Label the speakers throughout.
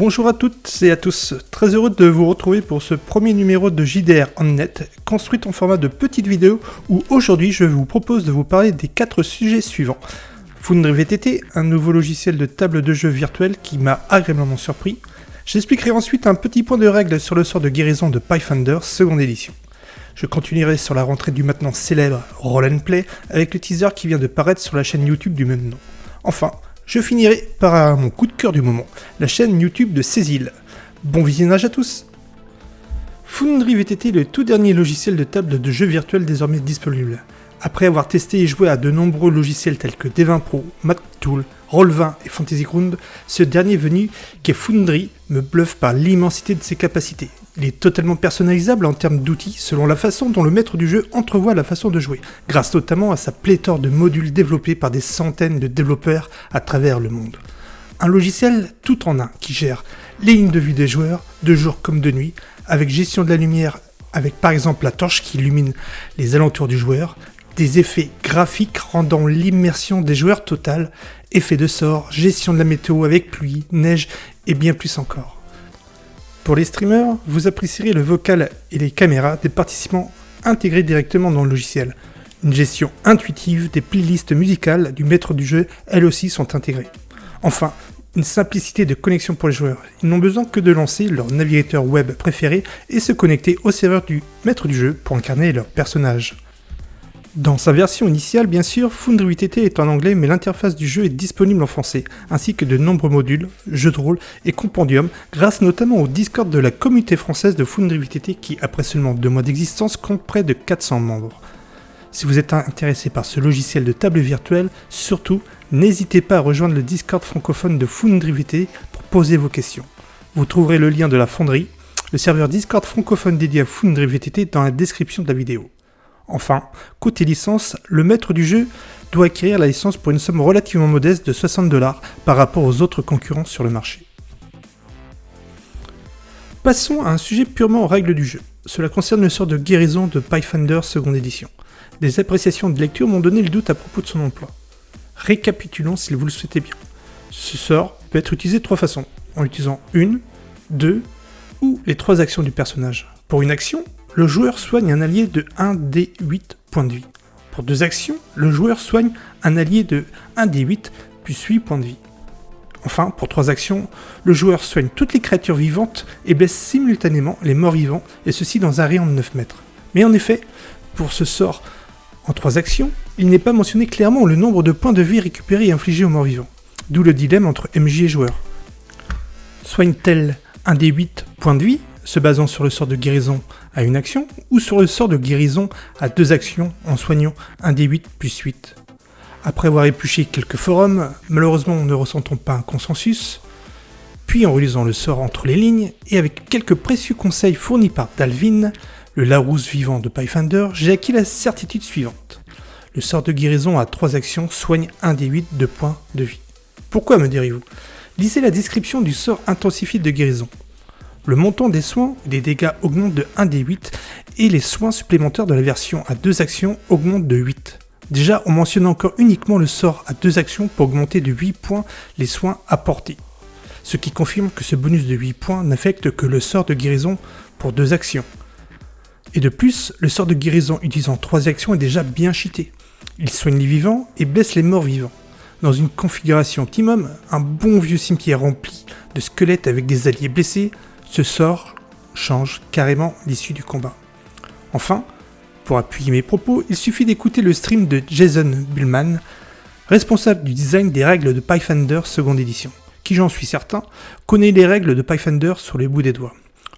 Speaker 1: Bonjour à toutes et à tous, très heureux de vous retrouver pour ce premier numéro de JDR en net, construit en format de petite vidéo où aujourd'hui je vous propose de vous parler des quatre sujets suivants. Foundry VTT, un nouveau logiciel de table de jeu virtuel qui m'a agréablement surpris. J'expliquerai ensuite un petit point de règle sur le sort de guérison de Pathfinder seconde édition. Je continuerai sur la rentrée du maintenant célèbre Roll and Play avec le teaser qui vient de paraître sur la chaîne YouTube du même nom. Enfin, je finirai par mon coup de cœur du moment, la chaîne YouTube de Cécile. Bon visionnage à tous Foundry VTT est le tout dernier logiciel de table de jeu virtuel désormais disponible. Après avoir testé et joué à de nombreux logiciels tels que D20 Pro, MathTool, Roll20 et Fantasy Ground, ce dernier venu, qu'est Foundry, me bluffe par l'immensité de ses capacités. Il est totalement personnalisable en termes d'outils selon la façon dont le maître du jeu entrevoit la façon de jouer, grâce notamment à sa pléthore de modules développés par des centaines de développeurs à travers le monde. Un logiciel tout en un qui gère les lignes de vue des joueurs, de jour comme de nuit, avec gestion de la lumière avec par exemple la torche qui illumine les alentours du joueur, des effets graphiques rendant l'immersion des joueurs totale, effets de sort, gestion de la météo avec pluie, neige et bien plus encore. Pour les streamers, vous apprécierez le vocal et les caméras des participants intégrés directement dans le logiciel. Une gestion intuitive des playlists musicales du maître du jeu, elles aussi sont intégrées. Enfin, une simplicité de connexion pour les joueurs. Ils n'ont besoin que de lancer leur navigateur web préféré et se connecter au serveur du maître du jeu pour incarner leur personnage. Dans sa version initiale, bien sûr, Foundry est en anglais, mais l'interface du jeu est disponible en français, ainsi que de nombreux modules, jeux de rôle et compendiums, grâce notamment au Discord de la communauté française de Foundry qui, après seulement deux mois d'existence, compte près de 400 membres. Si vous êtes intéressé par ce logiciel de table virtuelle, surtout, n'hésitez pas à rejoindre le Discord francophone de Foundry pour poser vos questions. Vous trouverez le lien de la fonderie, le serveur Discord francophone dédié à Foundry VTT dans la description de la vidéo. Enfin, côté licence, le maître du jeu doit acquérir la licence pour une somme relativement modeste de 60 dollars par rapport aux autres concurrents sur le marché. Passons à un sujet purement aux règles du jeu. Cela concerne le sort de guérison de Pathfinder seconde édition. Des appréciations de lecture m'ont donné le doute à propos de son emploi. Récapitulons si vous le souhaitez bien. Ce sort peut être utilisé de trois façons, en utilisant une, deux ou les trois actions du personnage. Pour une action, le joueur soigne un allié de 1 d 8 points de vie. Pour deux actions, le joueur soigne un allié de 1 d 8 plus 8 points de vie. Enfin, pour trois actions, le joueur soigne toutes les créatures vivantes et blesse simultanément les morts vivants, et ceci dans un rayon de 9 mètres. Mais en effet, pour ce sort en trois actions, il n'est pas mentionné clairement le nombre de points de vie récupérés et infligés aux morts vivants. D'où le dilemme entre MJ et joueur. Soigne-t-elle un des 8 points de vie se basant sur le sort de guérison à une action, ou sur le sort de guérison à deux actions en soignant un des 8 plus 8. Après avoir épluché quelques forums, malheureusement ne ressentant pas un consensus, puis en relisant le sort entre les lignes, et avec quelques précieux conseils fournis par Dalvin, le Larousse vivant de Pathfinder, j'ai acquis la certitude suivante. Le sort de guérison à trois actions soigne un des 8 de points de vie. Pourquoi me direz-vous? Lisez la description du sort intensifié de guérison. Le montant des soins et des dégâts augmente de 1 des 8 et les soins supplémentaires de la version à 2 actions augmentent de 8. Déjà, on mentionne encore uniquement le sort à 2 actions pour augmenter de 8 points les soins apportés. Ce qui confirme que ce bonus de 8 points n'affecte que le sort de guérison pour 2 actions. Et de plus, le sort de guérison utilisant 3 actions est déjà bien cheaté. Il soigne les vivants et blesse les morts vivants. Dans une configuration optimum, un bon vieux cimetière rempli de squelettes avec des alliés blessés ce sort change carrément l'issue du combat. Enfin, pour appuyer mes propos, il suffit d'écouter le stream de Jason Bullman, responsable du design des règles de Pathfinder seconde édition, qui j'en suis certain, connaît les règles de Pathfinder sur les bouts des doigts.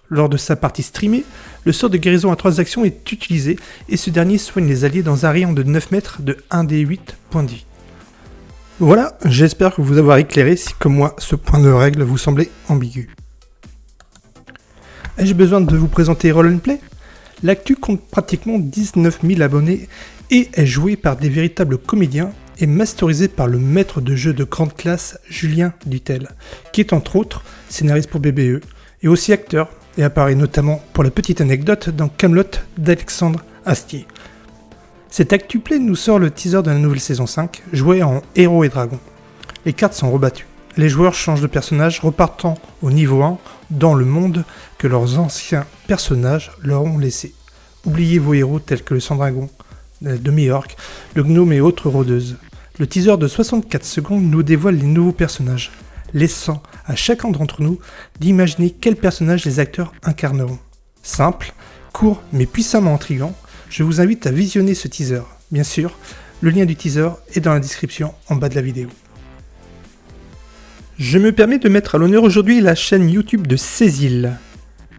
Speaker 1: Lors de sa partie streamée, le sort de guérison à 3 actions est utilisé et ce dernier soigne les alliés dans un rayon de 9 mètres de 1 des 8 points de. Voilà, j'espère que vous avoir éclairé si comme moi ce point de règle vous semblait ambigu. Ai-je besoin de vous présenter Roll Play? L'actu compte pratiquement 19 000 abonnés et est joué par des véritables comédiens et masterisé par le maître de jeu de grande classe Julien Dutel, qui est entre autres scénariste pour BBE et aussi acteur et apparaît notamment pour la petite anecdote dans Camelot d'Alexandre Astier. Cet ActuPlay nous sort le teaser de la nouvelle saison 5, jouée en héros et dragons. Les cartes sont rebattues. Les joueurs changent de personnage repartant au niveau 1 dans le monde que leurs anciens personnages leur ont laissé. Oubliez vos héros tels que le Sandragon euh, de York, le Gnome et autres rôdeuses. Le teaser de 64 secondes nous dévoile les nouveaux personnages, laissant à chacun d'entre nous d'imaginer quel personnage les acteurs incarneront. Simple, court mais puissamment intrigant, je vous invite à visionner ce teaser. Bien sûr, le lien du teaser est dans la description en bas de la vidéo. Je me permets de mettre à l'honneur aujourd'hui la chaîne YouTube de Cécile.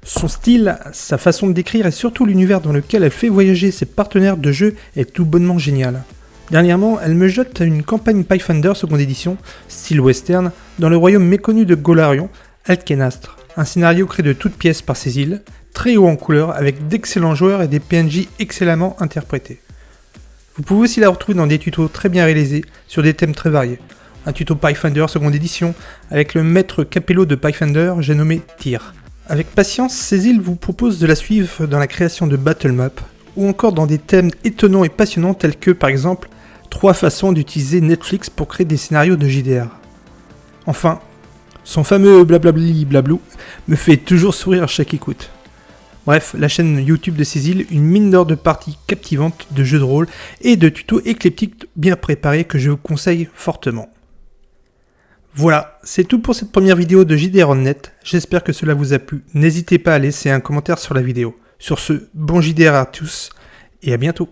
Speaker 1: Son style, sa façon de décrire et surtout l'univers dans lequel elle fait voyager ses partenaires de jeu est tout bonnement génial. Dernièrement, elle me jette une campagne Pathfinder seconde édition, style western, dans le royaume méconnu de Golarion, Alkenastre. Un scénario créé de toutes pièces par Cécile, très haut en couleur, avec d'excellents joueurs et des PNJ excellemment interprétés. Vous pouvez aussi la retrouver dans des tutos très bien réalisés sur des thèmes très variés. Un tuto Pathfinder seconde édition avec le maître capello de Pathfinder, j'ai nommé Tyr. Avec patience, Cécile vous propose de la suivre dans la création de Battle Map, ou encore dans des thèmes étonnants et passionnants tels que par exemple trois façons d'utiliser Netflix pour créer des scénarios de JDR. Enfin, son fameux blablabli blablou me fait toujours sourire à chaque écoute. Bref, la chaîne YouTube de Cécile, une mine d'or de parties captivantes de jeux de rôle et de tutos éclectiques bien préparés que je vous conseille fortement. Voilà, c'est tout pour cette première vidéo de JDR Net. J'espère que cela vous a plu. N'hésitez pas à laisser un commentaire sur la vidéo. Sur ce, bon JDR à tous et à bientôt.